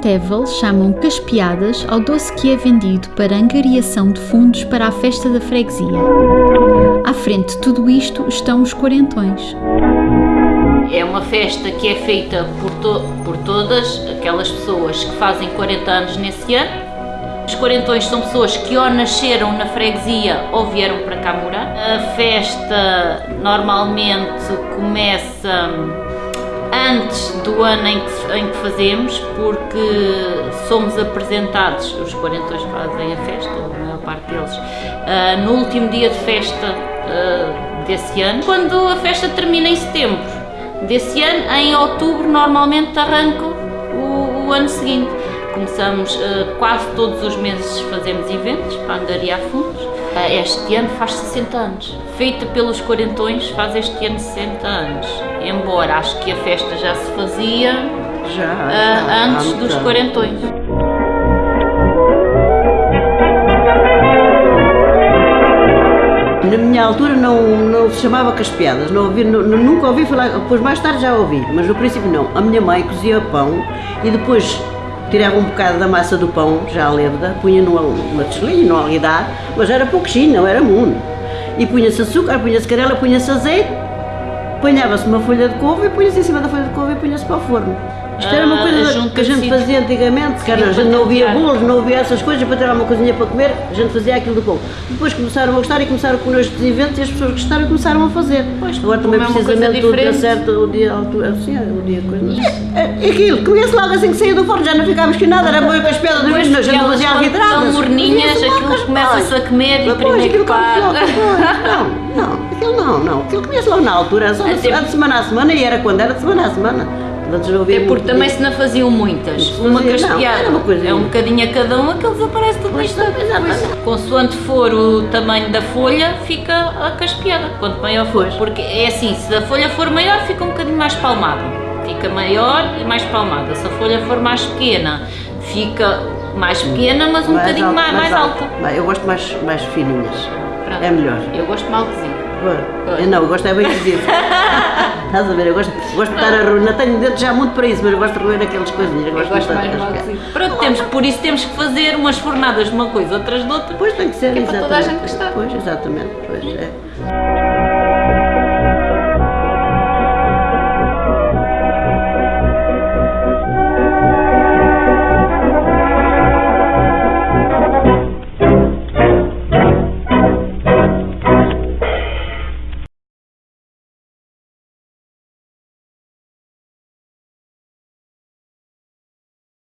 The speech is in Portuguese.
Tevel chamam caspiadas ao doce que é vendido para angariação de fundos para a festa da freguesia. À frente de tudo isto estão os quarentões. É uma festa que é feita por, to por todas aquelas pessoas que fazem 40 anos nesse ano. Os quarentões são pessoas que ou nasceram na freguesia ou vieram para cá morar. A festa normalmente começa antes do ano em que, em que fazemos, porque somos apresentados, os quarentões fazem a festa, a maior parte deles, uh, no último dia de festa uh, desse ano, quando a festa termina em setembro desse ano, em outubro normalmente arranca o, o ano seguinte. Começamos uh, quase todos os meses fazemos eventos para angariar fundos. Este ano faz 60 anos. Feita pelos quarentões faz este ano 60 anos. Embora acho que a festa já se fazia já, já antes dos quarentões. Na minha altura não, não se chamava caspiadas, não ouvi, não, nunca ouvi falar, depois mais tarde já ouvi, mas no princípio não. A minha mãe cozia pão e depois tirava um bocado da massa do pão, já lêveda, punha numa, numa tigelinha, num alguidar, mas era pouquinho, não era muito. E punha-se açúcar, punha-se canela, punha-se azeite, punhava-se uma folha de couve e punha-se em cima da folha de couve e punha-se para o forno. Isto era uma Ah, coisa junto que a gente assim. fazia antigamente, que era, a gente não havia bolos, não havia essas coisas, para ter alguma coisinha para comer, a gente fazia aquilo do pão. Depois começaram a gostar e começaram com estes eventos e as pessoas gostaram e começaram a fazer. Pois, Agora também é precisamente o dia certo, o dia, assim, o dia coisa. É, é aquilo, comia-se logo assim que saía do forno, já não ficávamos com nada, era boa com as pedras, Depois, a gente fazia quando alvitradas. estão morninhas, aquilo as- começa-se a comer e primeiro que pois, Não, não, aquilo não, não, aquilo comia-se logo na altura, era só de semana a semana e era quando era de semana a semana. Não É porque também disso. se não faziam muitas. Isso Uma não, caspiada uma coisa- é um bocadinho a cada um, aquilo desaparece tudo Pois, nisto. exatamente. Consoante for o tamanho da folha, fica a caspiada, quanto maior for. Porque é assim, se a folha for maior, fica um bocadinho mais palmada. Fica maior e mais palmada. Se a folha for mais pequena, fica mais pequena, mas um bocadinho alta, mais, mais alta. Bem, Eu gosto mais, mais fininhas. Pronto. É melhor. Eu gosto mal. Eu não, eu gosto é bem cozido. Estás a ver? Eu gosto, gosto de estar a roer. Não tenho dentes já muito para isso, mas eu gosto de roer aquelas coisinhas. Eu gosto, de estar- Pronto, temos, por isso temos que fazer umas fornadas de uma coisa, outras de outra. Pois tem que ser, é para exatamente. toda a gente gostar. Pois, exatamente. Pois, é.